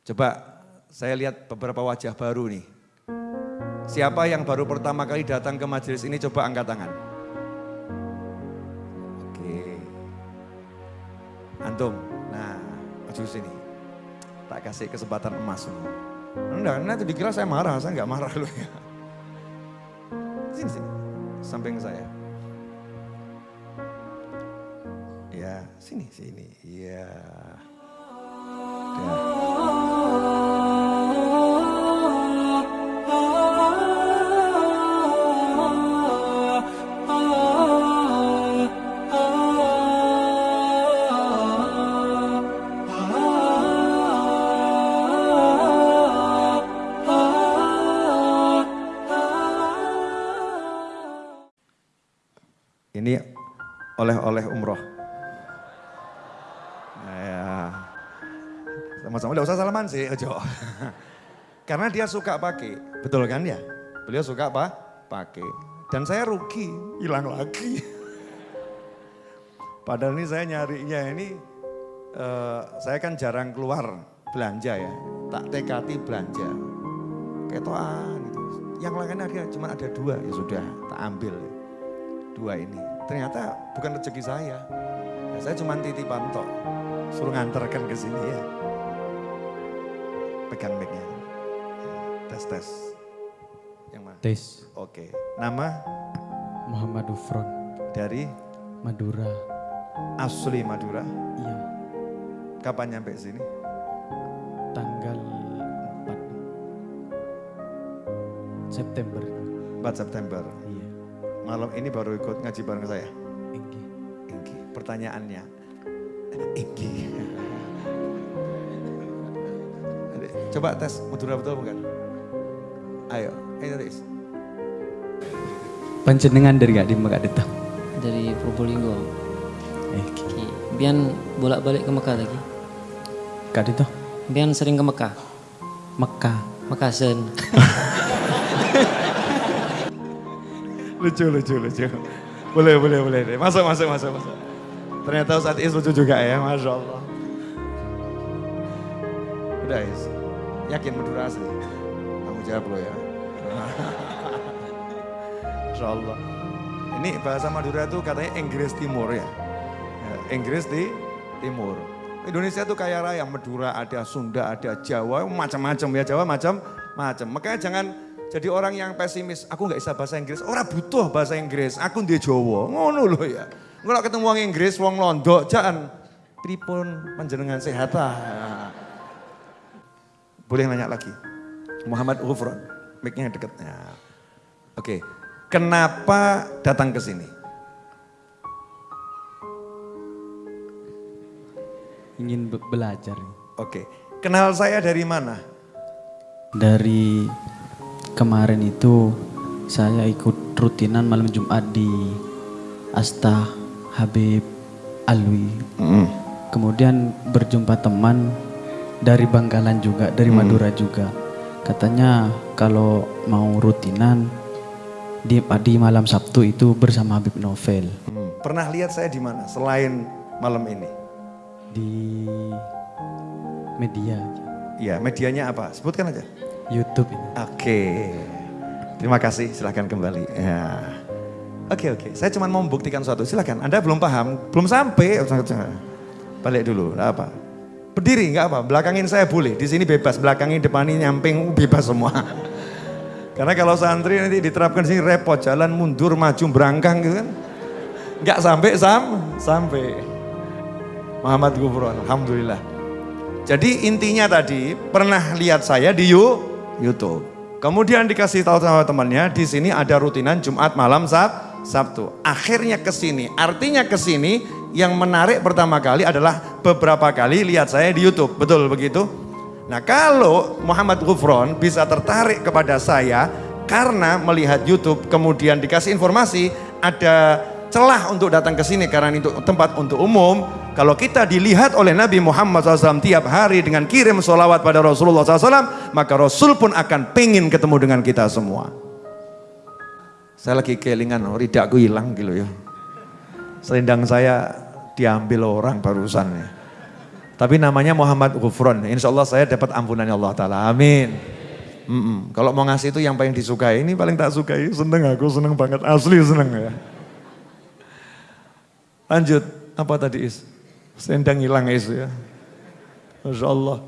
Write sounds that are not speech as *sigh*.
Coba saya lihat beberapa wajah baru nih. Siapa yang baru pertama kali datang ke majelis ini coba angkat tangan. Oke. Antum, nah maju sini. Tak kasih kesempatan emas. Enggak, nanti dikira saya marah, saya enggak marah loh ya. Sini, sini. Samping saya. Ya, sini, sini. Ya. Dah. Ini oleh-oleh umroh. Ya. Sama-sama, udah usah salaman sih, ojo. *laughs* Karena dia suka pakai, betul kan ya? Beliau suka apa? Pakai. Dan saya rugi, hilang lagi. *laughs* Padahal ini saya nyarinya ini, uh, saya kan jarang keluar belanja ya. Tak tekati belanja. Ketoan gitu. Yang lainnya ada, cuma ada dua, ya sudah tak ambil. Dua ini. Ternyata bukan rezeki saya. Ya, saya cuma titipan tok. Suruh nganterkan ke sini ya. Pegang mic-nya. Tes tes. Yang mana? Tes Oke. Nama Muhammad Ufron dari Madura. asli Madura. Iya, Kapan nyampe sini? tanggal 4 September. 4 September. Malam ini baru ikut ngaji bareng saya. Enggi. Inggi. Pertanyaannya. Inggi. Coba tes Madura betul bukan? Ayo, ayo tes. Panjenengan dari gak di Mekah Detang. dari Probolinggo. Eh, Ki, Bian bolak-balik ke Mekah lagi. Kak Dito. Bian sering ke Mekah. Mekah. Mekasen. *laughs* Lucu, lucu, lucu. Boleh, boleh, boleh. Masuk, masuk, masuk, masuk. Ternyata Ustaz Is lucu juga ya, Masya Allah. Udah Is, yakin Madura asli? Kamu jawab lo ya. *laughs* Insya Allah. Ini bahasa Madura itu katanya Inggris Timur ya. ya Inggris di Timur. Indonesia tuh kaya raya, Madura ada, Sunda ada, Jawa, macam-macam ya Jawa macam-macam. Makanya jangan jadi orang yang pesimis, aku nggak bisa bahasa Inggris. Orang butuh bahasa Inggris, aku di Jawa. Ngono loh ya. Kalau ketemu wong Inggris, wong Londo, jangan pripun panjenengan sehat ah. Boleh nanya lagi. Muhammad Ghufron, mic-nya dekatnya. Oke, kenapa datang ke sini? Ingin be- belajar. Oke, kenal saya dari mana? Dari kemarin itu saya ikut rutinan malam Jumat di Asta Habib Alwi. Kemudian berjumpa teman dari Bangkalan juga, dari Madura juga. Katanya kalau mau rutinan di, di malam Sabtu itu bersama Habib Novel Hmm, Pernah lihat saya di mana selain malam ini? di media Iya, medianya apa? Sebutkan aja. YouTube. Oke, terima kasih. Silahkan kembali. Ya. Oke oke, saya cuma mau membuktikan suatu. Silahkan. Anda belum paham, belum sampai. Balik dulu. Apa? Berdiri nggak apa. Belakangin saya boleh. Di sini bebas. Belakangin, depanin, nyamping, *laughs* bebas semua. Karena kalau santri nanti diterapkan di sini repot, jalan mundur, maju, berangkang gitu kan. Nggak sampai sam, sampai. Muhammad Gufron, Alhamdulillah. Jadi intinya tadi pernah lihat saya di You- YouTube. Kemudian dikasih tahu sama temannya di sini ada rutinan Jumat malam Sab Sabtu. Akhirnya ke sini. Artinya ke sini yang menarik pertama kali adalah beberapa kali lihat saya di YouTube. Betul begitu? Nah, kalau Muhammad Gufron bisa tertarik kepada saya karena melihat YouTube kemudian dikasih informasi ada celah untuk datang ke sini karena itu tempat untuk umum. Kalau kita dilihat oleh Nabi Muhammad SAW tiap hari dengan kirim sholawat pada Rasulullah SAW, maka Rasul pun akan pengen ketemu dengan kita semua. Saya lagi kelingan, oh, ridakku hilang gitu ya. Selendang saya diambil orang barusan ya. Tapi namanya Muhammad Ghufron. Insya Allah saya dapat ampunannya Allah Ta'ala. Amin. Mm-mm. Kalau mau ngasih itu yang paling disukai, ini paling tak sukai. Seneng aku, seneng banget. Asli seneng ya. Lanjut, apa tadi Is? Sendang hilang Is ya. Masya Allah.